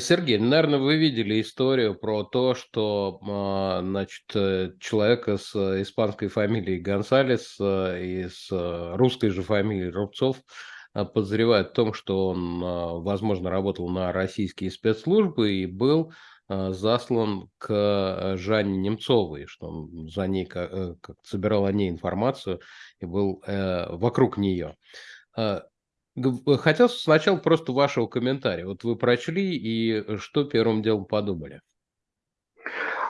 Сергей, наверное, вы видели историю про то, что а, значит, э, человека с испанской фамилией Гонсалес э, и с э, русской же фамилией Рубцов подозревают в том, что он, возможно, работал на российские спецслужбы и был заслан к Жанне Немцовой, что он за ней как, собирал о ней информацию и был э, вокруг нее. Э, хотел сначала просто вашего комментария. Вот вы прочли и что первым делом подумали?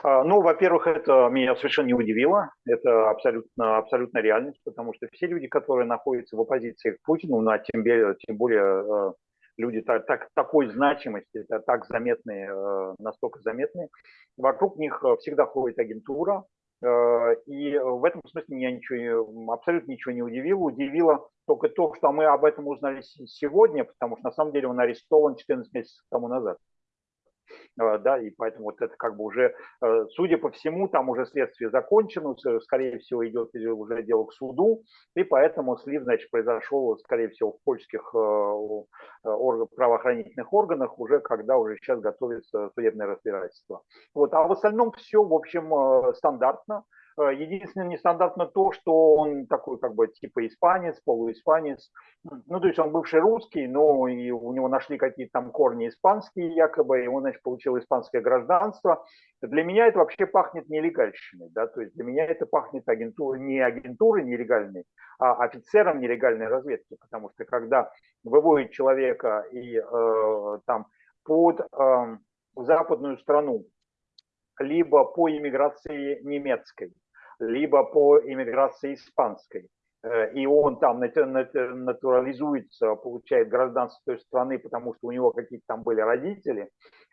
А, ну, во-первых, это меня совершенно не удивило. Это абсолютно, абсолютно реальность, потому что все люди, которые находятся в оппозиции к Путину, ну, а тем более, тем более люди так, так, такой значимости, так заметные, э, настолько заметные, вокруг них всегда ходит агентура, Э, и в этом смысле меня ничего, абсолютно ничего не удивило. Удивило только то, что мы об этом узнали сегодня, потому что на самом деле он арестован 14 месяцев тому назад. Э, да, и поэтому вот это как бы уже, э, судя по всему, там уже следствие закончено, скорее всего, идет уже дело к суду, и поэтому слив, значит, произошел, скорее всего, в польских э, правоохранительных органах, уже когда уже сейчас готовится судебное разбирательство. Вот, а в остальном все, в общем, стандартно. Э, единственное нестандартно то, что он такой как бы типа испанец, полуиспанец. Ну, то есть он бывший русский, но и у него нашли какие-то там корни испанские якобы, и он, значит, получил испанское гражданство. Для меня это вообще пахнет нелегальщиной, да, то есть для меня это пахнет агентурой, не агентурой нелегальной, а офицером нелегальной разведки, потому что когда выводит человека и э, там под э, западную страну, либо по иммиграции немецкой, либо по иммиграции испанской. Э, и он там натурализуется, получает гражданство той страны, потому что у него какие-то там были родители.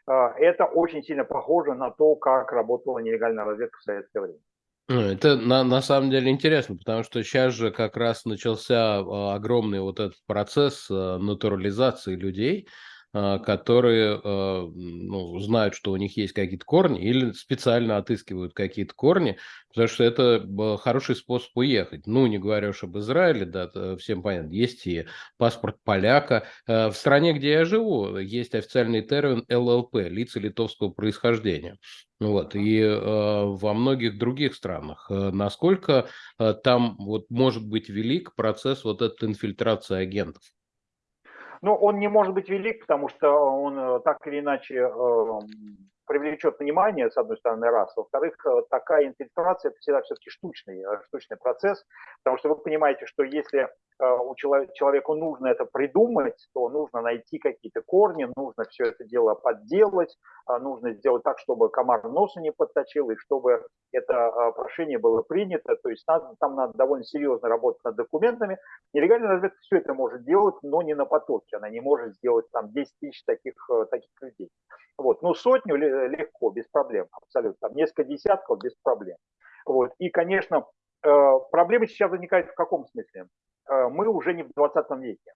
Э, это очень сильно похоже на то, как работала нелегальная разведка в советское время. Ну, это на, на самом деле интересно, потому что сейчас же как раз начался а, огромный вот этот процесс э, натурализации людей, которые а, ну, знают, что у них есть какие-то корни, или специально отыскивают какие-то корни, потому что это хороший способ уехать. Ну, не говоря уж об Израиле, да, всем понятно, есть и паспорт поляка. А, в стране, где я живу, есть официальный термин ЛЛП, лица литовского происхождения. Вот, и э, во многих других странах. Насколько э, там вот может быть велик процесс вот этой инфильтрации агентов? Но он не может быть велик, потому что он э, так или иначе эм, привлечет внимание, с одной стороны, раз. Во-вторых, э, такая инфильтрация – это всегда все-таки штучный, э, штучный процесс, потому что вы понимаете, что если э, у человека, человеку нужно это придумать, то нужно найти какие-то корни, нужно все это дело подделать, нужно сделать так, чтобы комар носа не подточил, и чтобы это прошение было принято. То есть надо, там надо довольно серьезно работать над документами. Нелегальная разведка все это может делать, но не на потоке. Она не может сделать там 10 тысяч таких, таких людей. Вот. Ну, сотню легко, без проблем, абсолютно. Там несколько десятков без проблем. Вот. И, конечно, э, проблемы сейчас возникают в каком смысле? Э, мы уже не в 20 веке.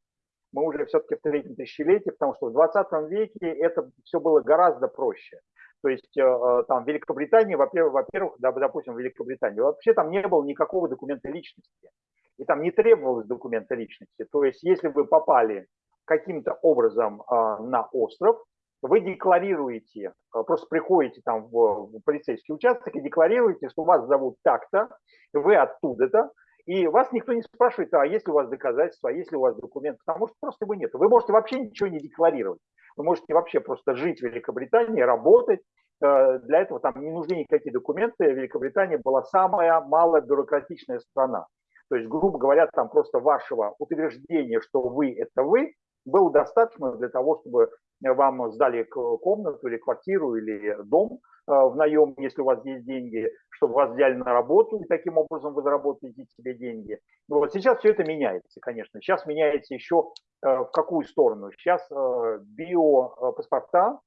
Мы уже все-таки в третьем тысячелетии, потому что в 20 веке это все было гораздо проще. То есть э, там в Великобритании, во-первых, во-первых, допустим, в Великобритании, вообще там не было никакого документа личности. И там не требовалось документа личности. То есть если вы попали каким-то образом на остров, вы декларируете, э, просто приходите там в полицейский участок и декларируете, что вас зовут так-то, вы оттуда-то, и вас никто не спрашивает, а есть ли у вас доказательства, а есть ли у вас документы, потому что просто его нет. Вы можете вообще ничего не декларировать. Вы можете вообще просто жить в Великобритании, работать. Э, для этого там не нужны никакие документы. Великобритания была самая малая бюрократичная страна. То есть, грубо говоря, там просто вашего утверждения, что вы – это вы, было достаточно для того, чтобы вам сдали комнату или квартиру или дом э, в наем, если у вас есть деньги, чтобы вас взяли на работу, и таким образом вы заработаете себе деньги. Ну вот сейчас все это меняется, конечно. Сейчас меняется еще э, в какую сторону? Сейчас э, биопаспорта,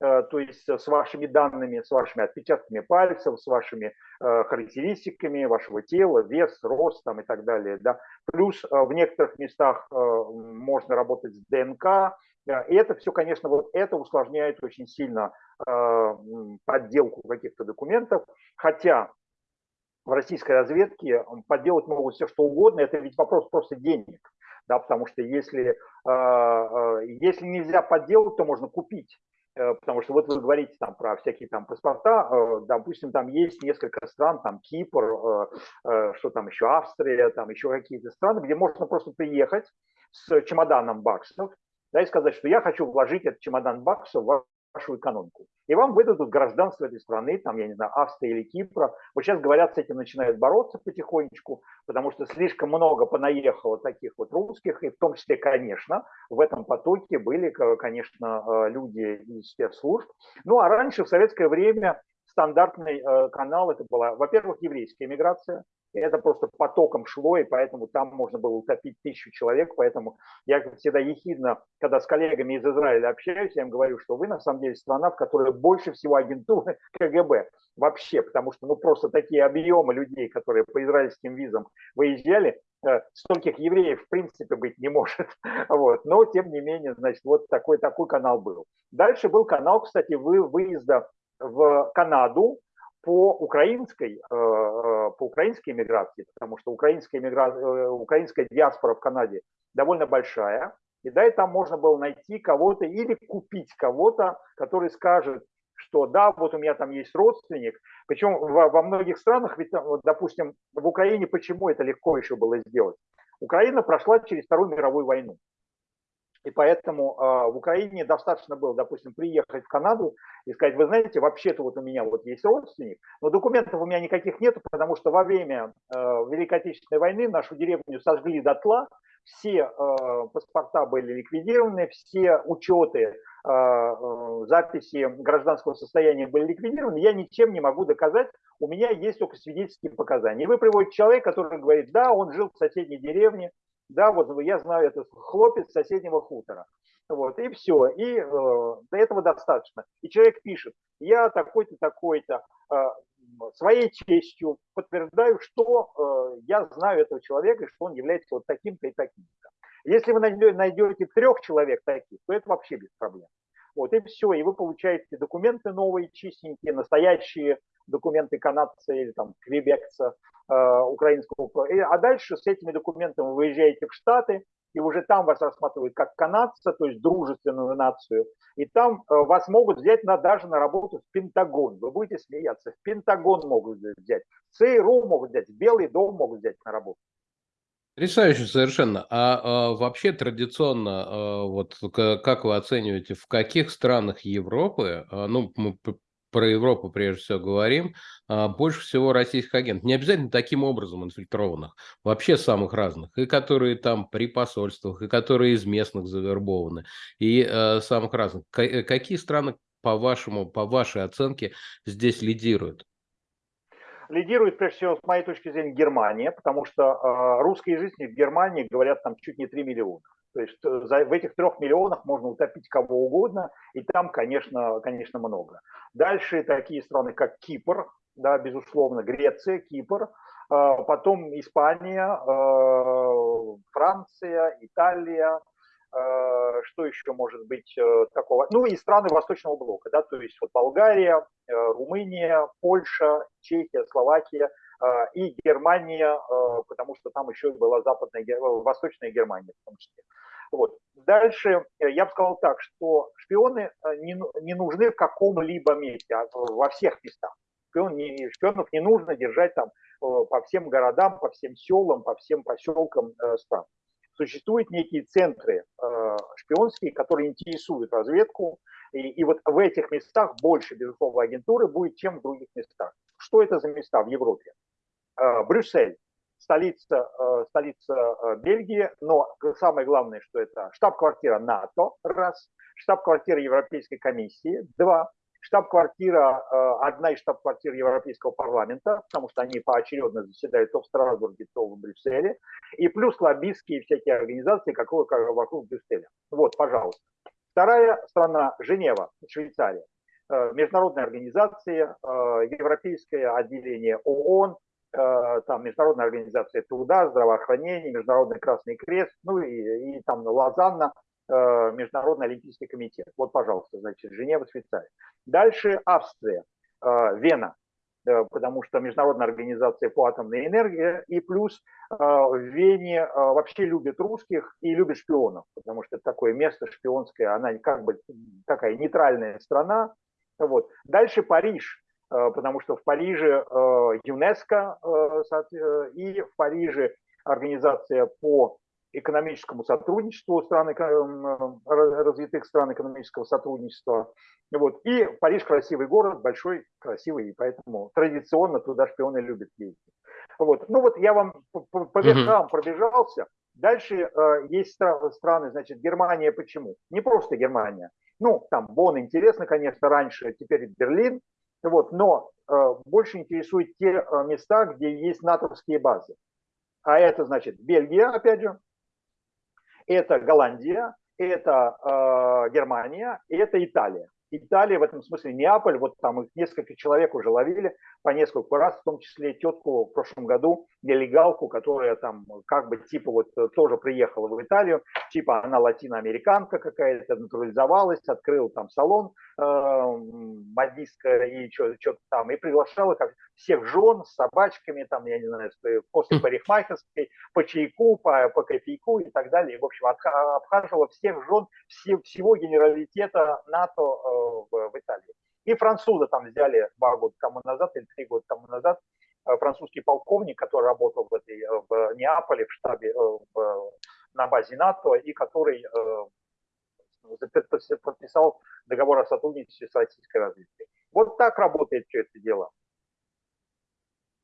то есть с вашими данными, с вашими отпечатками пальцев, с вашими характеристиками вашего тела, вес, рост там, и так далее. Да. Плюс в некоторых местах можно работать с ДНК, и это все, конечно, вот это усложняет очень сильно э, подделку каких-то документов, хотя в российской разведке подделать могут все что угодно, это ведь вопрос просто денег, да, потому что если, э, э, если нельзя подделать, то можно купить. Э, потому что вот вы говорите там про всякие там паспорта, э, допустим, там есть несколько стран, там Кипр, э, что там еще, Австрия, там еще какие-то страны, где можно просто приехать с чемоданом баксов, да, и сказать, что я хочу вложить этот чемодан баксов в вашу экономику. И вам выдадут гражданство этой страны, там, я не знаю, Австрии или Кипра. Вот сейчас, говорят, с этим начинают бороться потихонечку, потому что слишком много понаехало таких вот русских, и в том числе, конечно, в этом потоке были, конечно, э, люди из спецслужб. Ну, а раньше, в советское время, стандартный э, канал, это была, во-первых, еврейская миграция, это просто потоком шло, и поэтому там можно было утопить тысячу человек. Поэтому я всегда ехидно, когда с коллегами из Израиля общаюсь, я им говорю, что вы на самом деле страна, в которой больше всего агентуры КГБ вообще, потому что ну просто такие объемы людей, которые по израильским визам выезжали, э, стольких евреев в принципе быть не может. Вот. Но тем не менее, значит, вот такой, такой канал был. Дальше был канал, кстати, вы, выезда в Канаду, по украинской, э, э, по украинской миграции, потому что украинская, мигра... Э, украинская диаспора в Канаде довольно большая, и да, и там можно было найти кого-то или купить кого-то, который скажет, что да, вот у меня там есть родственник. Причем во, во многих странах, ведь, вот, допустим, в Украине почему это легко еще было сделать? Украина прошла через Вторую мировую войну. И поэтому э, в Украине достаточно было, допустим, приехать в Канаду и сказать, вы знаете, вообще-то вот у меня вот есть родственник, но документов у меня никаких нет, потому что во время э, Великой Отечественной войны нашу деревню сожгли дотла, все э, паспорта были ликвидированы, все учеты, э, э, записи гражданского состояния были ликвидированы, я ничем не могу доказать, у меня есть только свидетельские показания. И вы приводите человека, который говорит, да, он жил в соседней деревне, да, вот я знаю, это хлопец соседнего хутора. Вот, и все, и э, до этого достаточно. И человек пишет, я такой-то, такой-то, э, своей честью подтверждаю, что э, я знаю этого человека, и что он является вот таким-то и таким-то. Если вы найдете трех человек таких, то это вообще без проблем. Вот, и все, и вы получаете документы новые, чистенькие, настоящие документы канадца или там квебекца, украинского. А дальше с этими документами вы выезжаете в Штаты, и уже там вас рассматривают как канадца, то есть дружественную нацию, и там э, вас могут взять на, даже на работу в Пентагон. Вы будете смеяться, в Пентагон могут взять, ЦРУ могут взять, Белый дом могут взять на работу. Потрясающе совершенно. А, а вообще традиционно, а, вот как вы оцениваете, в каких странах Европы, а, ну, мы про Европу прежде всего говорим, а, больше всего российских агентов. Не обязательно таким образом инфильтрованных, вообще самых разных, и которые там при посольствах, и которые из местных завербованы, и э, самых разных. К- какие страны, по вашему, по вашей оценке, здесь лидируют? Лидирует, прежде всего, с моей точки зрения, Германия, потому что э, русскоязычные в Германии говорят там чуть не 3 миллиона. То есть э, в этих трех миллионах можно утопить кого угодно, и там, конечно, конечно, много. Дальше такие страны, как Кипр, да, безусловно, Греция, Кипр, э, потом Испания, э, Франция, Италия, что еще может быть такого? Ну и страны Восточного блока, да, то есть вот Болгария, Румыния, Польша, Чехия, Словакия и Германия, потому что там еще была западная, восточная Германия в том числе. Вот. Дальше э, я бы сказал так, что шпионы э, не, не нужны в каком-либо месте, а во всех местах. Шпион не, шпионов не нужно держать там э, по всем городам, по всем селам, по всем поселкам стран. Существуют некие центры шпионские, которые интересуют разведку, и, и вот в этих местах больше, безусловно, агентуры будет, чем в других местах. Что это за места в Европе? Брюссель, столица, э, столица э, Бельгии, но самое главное, что это штаб-квартира НАТО, раз, штаб-квартира Европейской комиссии, два, штаб-квартира, э, одна из штаб-квартир Европейского парламента, потому что они поочередно заседают то в Страсбурге, то в Брюсселе, и плюс лоббистские всякие организации, какого как вокруг Брюсселя. Вот, пожалуйста. Вторая страна – Женева, Швейцария. Международная организация, Европейское отделение ООН, там Международная организация труда, здравоохранения, Международный Красный Крест, ну и, и там Лозанна, э, Международный Олимпийский комитет. Вот, пожалуйста, значит, Женева, Швейцария. Дальше Австрия, э, Вена. потому что Международная организация по атомной энергии, и плюс в Вене вообще любят русских и любят шпионов, потому что такое место шпионское, она как бы такая нейтральная страна. Вот. Дальше Париж, потому что в Париже ЮНЕСКО и в Париже организация по экономическому сотрудничеству стран, развитых стран экономического сотрудничества. Вот. И Париж красивый город, большой, красивый, и поэтому традиционно туда шпионы любят ездить. Вот. Ну вот я вам по верхам пробежался. Дальше э, есть страны, значит, Германия почему? Не просто Германия. Ну, там Бон интересно, конечно, раньше, теперь Берлин. Вот, но э, больше интересуют те э, места, где есть натовские базы. А это значит Бельгия, опять же, это Голландия, это э, Германия, это Италия. Италия в этом смысле Неаполь, вот там их несколько человек уже ловили по несколько раз, в том числе тетку в прошлом году, нелегалку, которая там как бы типа вот э, тоже приехала в Италию, типа она латиноамериканка какая-то, натурализовалась, открыл там салон э, модистка и что-то там, и приглашала как всех жен с собачками, там, я не знаю, после парикмахерской, по чайку, по, по кофейку и так далее. И, в общем, обхаживала всех жен все, всего генералитета НАТО э, в, в Италии. И французы там взяли два года тому назад или три года тому назад э, французский полковник, который работал в, этой, э, в Неаполе, в штабе, э, в, на базе НАТО, и который подписал договор о сотрудничестве с российской разведкой. Вот так работает все это дело.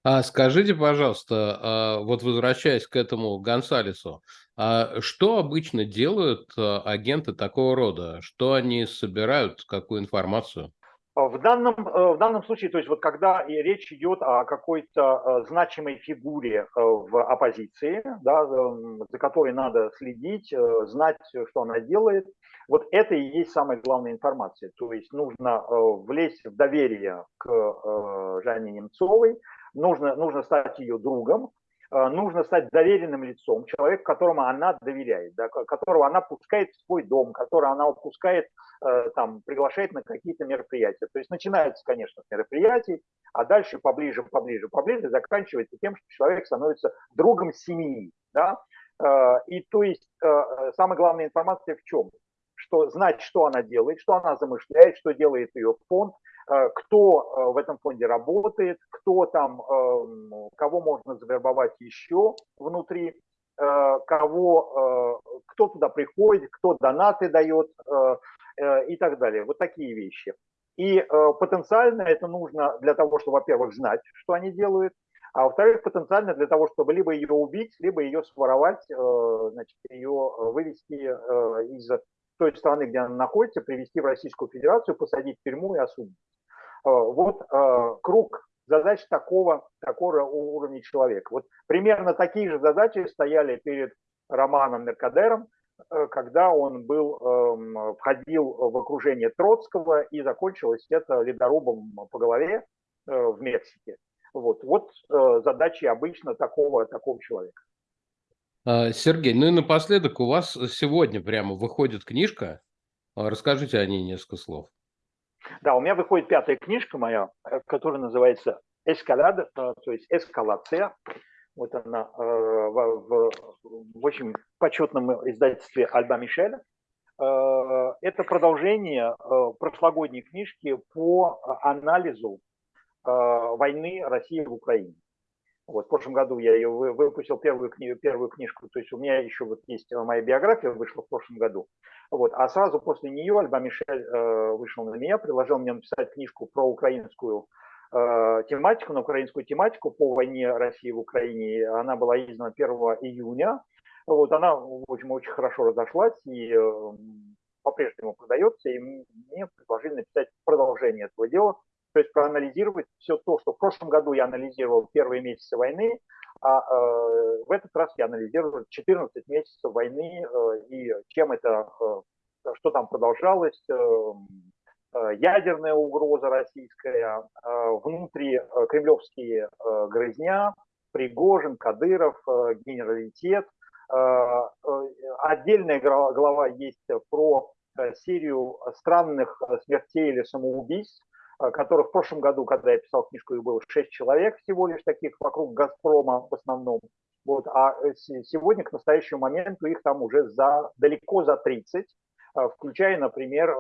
А скажите, пожалуйста, а, вот возвращаясь к этому Гонсалесу, а что обычно делают а, агенты такого рода? Что они собирают, какую информацию? В данном, э, в данном случае, то есть вот когда речь идет о какой-то э, значимой фигуре э, в оппозиции, да, за которой надо следить, знать, что она делает, вот это и есть самая главная информация. То есть нужно влезть в доверие к Жанне Немцовой, нужно, нужно стать ее другом, э, нужно стать доверенным лицом, человек, которому она доверяет, да, которого она пускает в свой дом, которого она пускает, э, там, приглашает на какие-то мероприятия. То есть начинается, конечно, с мероприятий, а дальше поближе, поближе, поближе заканчивается тем, что человек становится другом семьи. Да? Э, и то есть самая главная информация в чем? Что знать, что она делает, что она замышляет, что делает ее фонд, кто э, в этом фонде работает, кто там, эм, кого можно завербовать еще внутри, э, кого, кто туда приходит, кто донаты дает и так далее. Вот такие вещи. И потенциально это нужно для того, чтобы, во-первых, знать, что они делают, а во-вторых, потенциально для того, чтобы либо ее убить, либо ее своровать, значит, ее вывести из той страны, где она находится, привести в Российскую Федерацию, посадить в тюрьму и осудить. Э, вот э, круг задач такого, такого уровня человека. Вот примерно такие же задачи стояли перед Романом Меркадером, э, когда он был, эм, входил в окружение Троцкого и закончилось это ледорубом по голове в Мексике. Вот, вот задачи обычно такого, такого человека. А, Сергей, ну и напоследок у вас сегодня прямо выходит книжка. Расскажите о ней несколько слов. Да, у меня выходит пятая книжка моя, э, которая называется «Эскалада», э, то есть «Эскалация». Вот она э, в, в, в очень почетном издательстве Альба Мишеля. Это продолжение прошлогодней книжки по анализу войны России в Украине. Вот, в прошлом году я ее выпустил первую, книгу, первую книжку, то есть у меня еще вот есть моя биография, вышла в прошлом году. Вот, а сразу после нее Альба Мишель э, вышел на меня, предложил мне написать книжку про украинскую э, тематику, на украинскую тематику по войне России в Украине. Она была издана 1 июня. Вот, она, в общем, очень хорошо разошлась и э, по-прежнему продается, и мне предложили написать продолжение этого дела то есть проанализировать все то, что в прошлом году я анализировал первые месяцы войны, а э, в этот раз я анализировал 14 месяцев войны э, и чем это, э, что там продолжалось, э, э ядерная угроза российская, э, внутри э, кремлевские э, грызня, Пригожин, Кадыров, генералитет. Отдельная глава есть про серию странных смертей или самоубийств, которых в прошлом году, когда я писал книжку, их было 6 человек всего лишь таких вокруг «Газпрома» в основном. Вот, а сегодня, к настоящему моменту, их там уже за, далеко за 30, включая, например,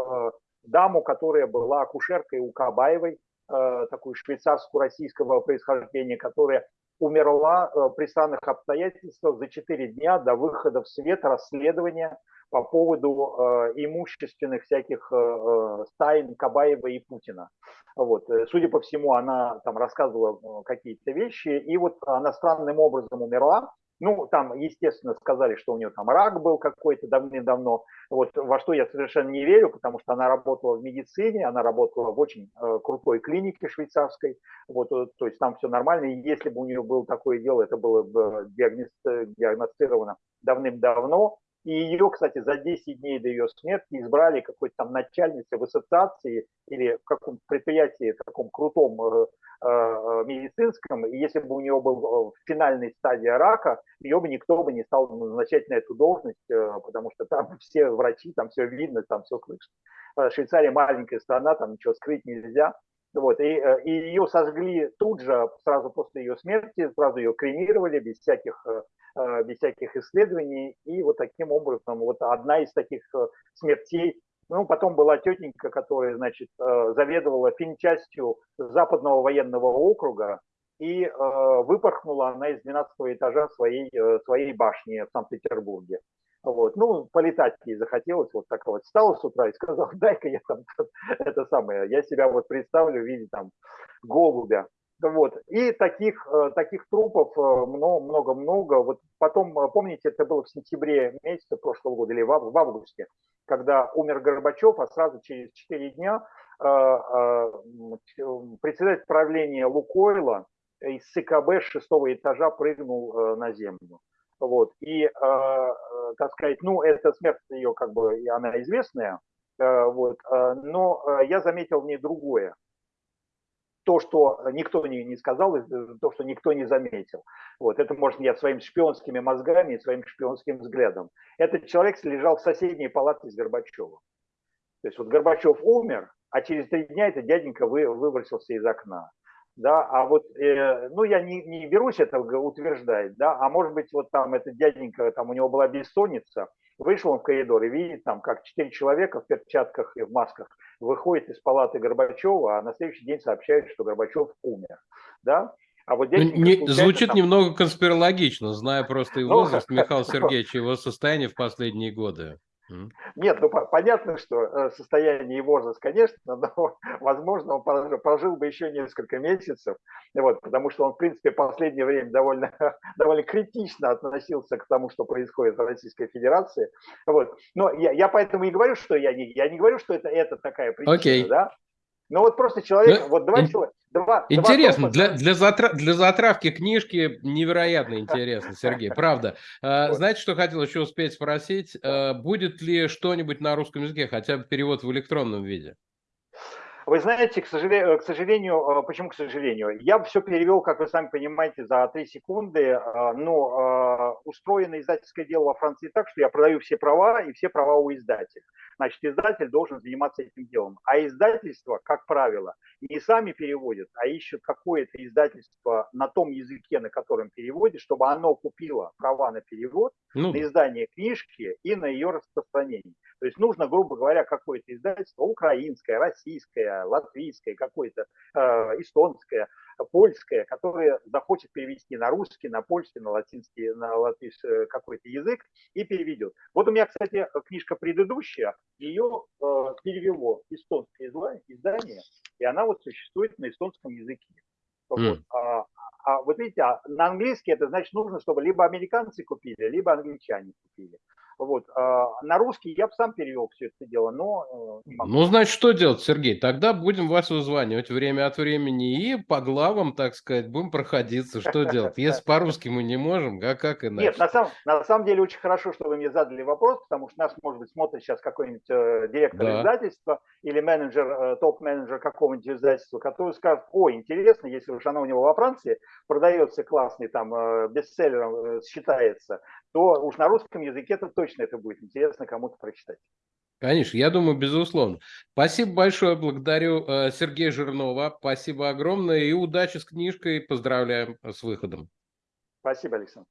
даму, которая была акушеркой у Кабаевой, такую швейцарско-российского происхождения, которая умерла э, при странных обстоятельствах за 4 дня до выхода в свет расследования по поводу э, имущественных всяких э, стайн Кабаева и Путина. Вот. Судя по всему, она там рассказывала какие-то вещи, и вот она странным образом умерла, ну, там, естественно, сказали, что у нее там рак был какой-то давным-давно, вот, во что я совершенно не верю, потому что она работала в медицине, она работала в очень э, крутой клинике швейцарской, вот, э, то есть там все нормально, и если бы у нее было такое дело, это было бы диагностировано давным-давно, и ее, кстати, за 10 дней до ее смерти избрали какой-то там начальницей в ассоциации или в каком-то предприятии таком крутом э, э, медицинском. И если бы у нее был в финальной стадии рака, ее бы никто бы не стал назначать на эту должность, э, потому что там все врачи, там все видно, там все слышно. Э, Швейцария маленькая страна, там ничего скрыть нельзя. Вот, и, э, и ее сожгли тут же, сразу после ее смерти, сразу ее кремировали без всяких Э, без всяких исследований. И вот таким образом, вот одна из таких э, смертей, ну, потом была тетенька, которая, значит, э, заведовала финчастью Западного военного округа, и выпорхнула она из 12 этажа своей, своей башни в Санкт-Петербурге. Вот. Ну, полетать ей захотелось, вот так вот встала с утра и сказала, дай-ка я там это самое, я себя вот представлю в виде там голубя. Вот. И таких, э, таких трупов э, много-много. Вот потом, э, помните, это было в сентябре месяце прошлого года или в августе, когда умер Горбачев, а сразу через 4 дня председатель правления Лукойла из ЦКБ с шестого этажа прыгнул на землю. Вот. И, так сказать, ну, эта смерть ее, как бы, она известная, вот. но я заметил в ней другое то, что никто не, не сказал, то, что никто не заметил. Вот, это, может, я своими шпионскими мозгами и своим шпионским взглядом. Этот человек лежал в соседней палате с Горбачевым. То есть вот Горбачев умер, а через три дня этот дяденька вы, выбросился из окна. Да, а вот, э, ну, я не, не берусь это утверждать, да, а может быть, вот там этот дяденька, там у него была бессонница, вышел он в коридор и видит там, как четыре человека в перчатках и в масках выходит из палаты Горбачева, а на следующий день сообщают, что Горбачев умер. Да? А вот ну, не, звучит там... немного конспирологично, зная просто и ну, возраст ну, Михаила Сергеевича, его состояние в последние годы. Нет, ну понятно, что э, состояние и возраст, конечно, но, возможно, он прожил бы еще несколько месяцев, вот, потому что он, в принципе, в последнее время довольно, довольно критично относился к тому, что происходит в Российской Федерации. Вот. Но я, я поэтому и говорю, что я не, я не говорю, что это, это такая причина, okay. да, ну вот просто человек, ну, вот два человека. Два, интересно, два для, для, затра, для затравки книжки невероятно интересно, Сергей, правда. А, знаете, что хотел еще успеть спросить? А, будет ли что-нибудь на русском языке, хотя бы перевод в электронном виде? Вы знаете, к сожалению, к сожалению, э, почему к сожалению? Я все перевел, как вы сами понимаете, за три секунды, э, но э, устроено издательское дело во Франции так, что я продаю все права и все права у издателя. Значит, издатель должен заниматься этим делом. А издательство, как правило, не сами переводят, а ищут какое-то издательство на том языке, на котором переводит, чтобы оно купило права на перевод, ну. на издание книжки и на ее распространение. То есть нужно, грубо говоря, какое-то издательство украинское, российское, латвийское, какое-то э, эстонское, польское, которое захочет перевести на русский, на польский, на латинский, на латвийский э, какой-то язык и переведет. Вот у меня, кстати, книжка предыдущая, ее э, перевело эстонское издание, и она вот существует на эстонском языке. Вот. А, а вот видите, а на английский это значит нужно, чтобы либо американцы купили, либо англичане купили. Вот. А на русский я бы сам перевел все это дело, но... Э, ну, значит, что делать, Сергей? Тогда будем вас вызванивать время от времени и по главам, так сказать, будем проходиться. Что делать? Если по-русски мы не можем, а как иначе? Нет, на самом, на самом деле очень хорошо, что вы мне задали вопрос, потому что нас, может быть, смотрит сейчас какой-нибудь э, директор да. издательства или менеджер, э, топ-менеджер какого-нибудь издательства, который скажет, о, интересно, если уж она у него во Франции продается классный, там, э, бестселлером э, считается, то уж на русском языке это точно это будет интересно кому-то прочитать. Конечно, я думаю, безусловно. Спасибо большое, благодарю э, Сергея Жирнова. Спасибо огромное и удачи с книжкой. Поздравляем с выходом. Спасибо, Александр.